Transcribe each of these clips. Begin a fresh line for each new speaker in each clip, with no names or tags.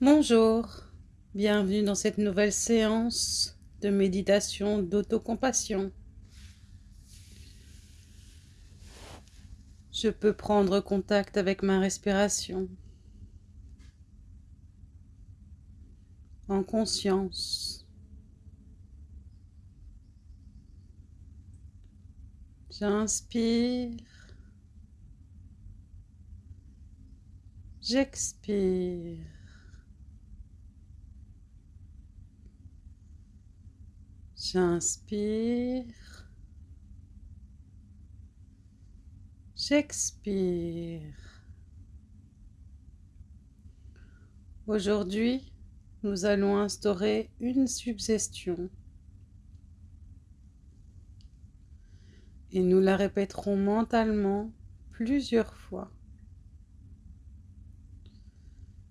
Bonjour, bienvenue dans cette nouvelle séance de méditation d'autocompassion. Je peux prendre contact avec ma respiration en conscience. J'inspire. J'expire. J'inspire. J'expire. Aujourd'hui, nous allons instaurer une suggestion et nous la répéterons mentalement plusieurs fois.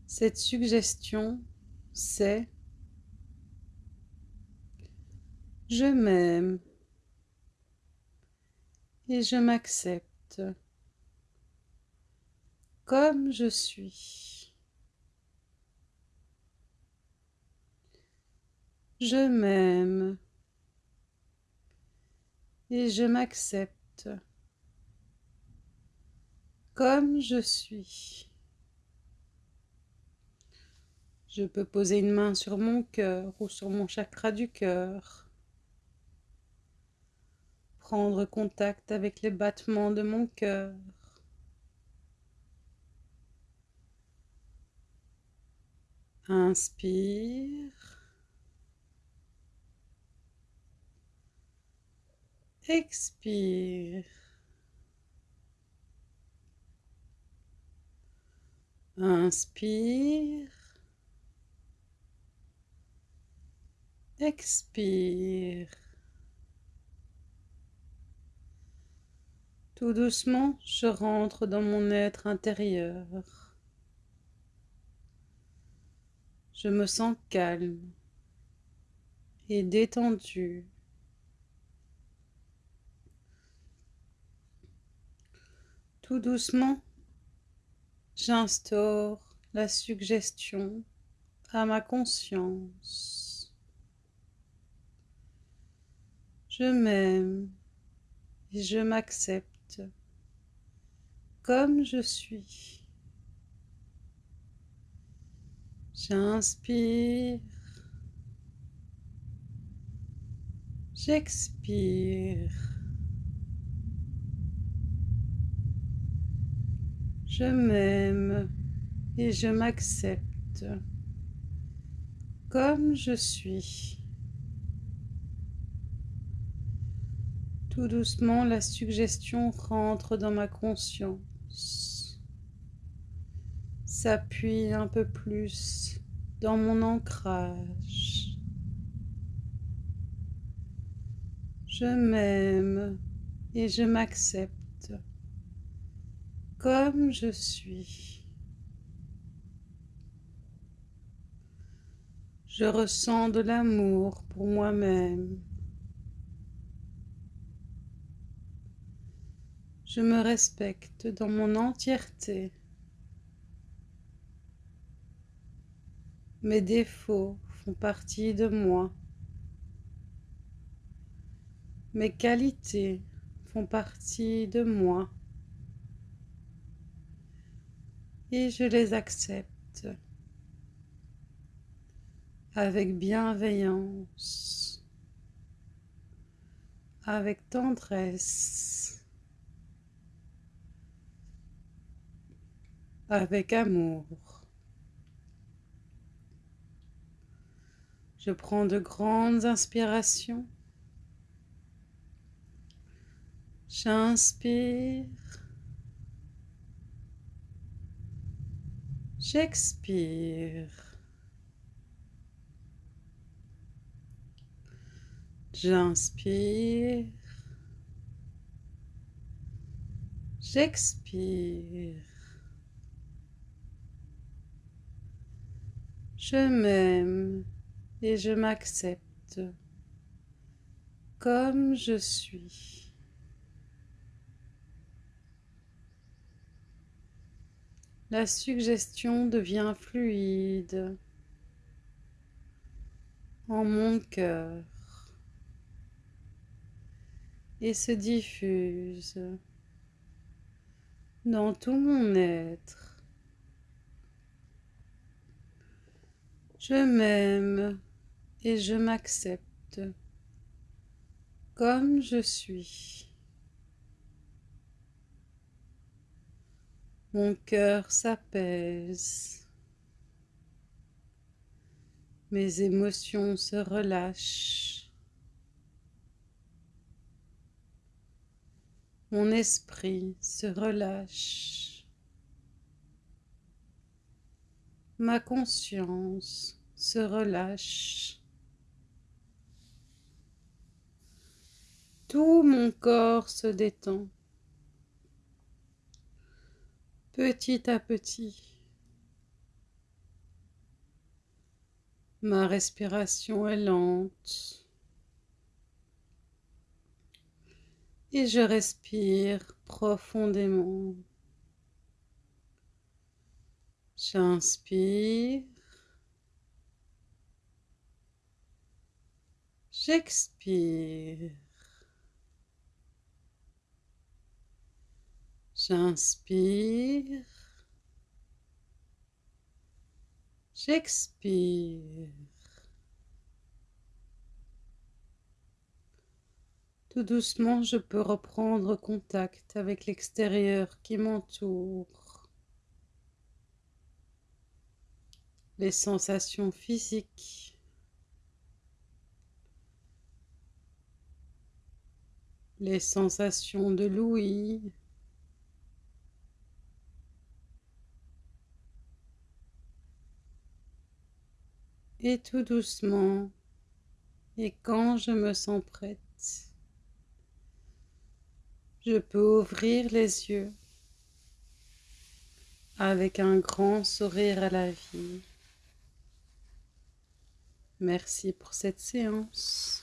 Cette suggestion, c'est Je m'aime. Et je m'accepte. Comme je suis. Je m'aime. Et je m'accepte. Comme je suis. Je peux poser une main sur mon cœur ou sur mon chakra du cœur prendre contact avec les battements de mon cœur. Inspire. Expire. Inspire. Expire. Tout doucement, je rentre dans mon être intérieur. Je me sens calme et détendu. Tout doucement, j'instaure la suggestion à ma conscience. Je m'aime et je m'accepte comme je suis. J'inspire. J'expire. Je m'aime et je m'accepte comme je suis. Tout doucement, la suggestion rentre dans ma conscience, s'appuie un peu plus dans mon ancrage. Je m'aime et je m'accepte comme je suis. Je ressens de l'amour pour moi-même. Je me respecte dans mon entièreté. Mes défauts font partie de moi. Mes qualités font partie de moi. Et je les accepte avec bienveillance, avec tendresse. Avec amour. Je prends de grandes inspirations. J'inspire. J'expire. J'inspire. J'expire. Je m'aime et je m'accepte comme je suis. La suggestion devient fluide en mon cœur et se diffuse dans tout mon être. Je m'aime et je m'accepte comme je suis. Mon cœur s'apaise. Mes émotions se relâchent. Mon esprit se relâche. Ma conscience se relâche. Tout mon corps se détend petit à petit. Ma respiration est lente et je respire profondément. J'inspire. J'expire. J'inspire. J'expire. Tout doucement, je peux reprendre contact avec l'extérieur qui m'entoure. Les sensations physiques. Les sensations de l'ouïe. Et tout doucement, et quand je me sens prête, je peux ouvrir les yeux avec un grand sourire à la vie. Merci pour cette séance.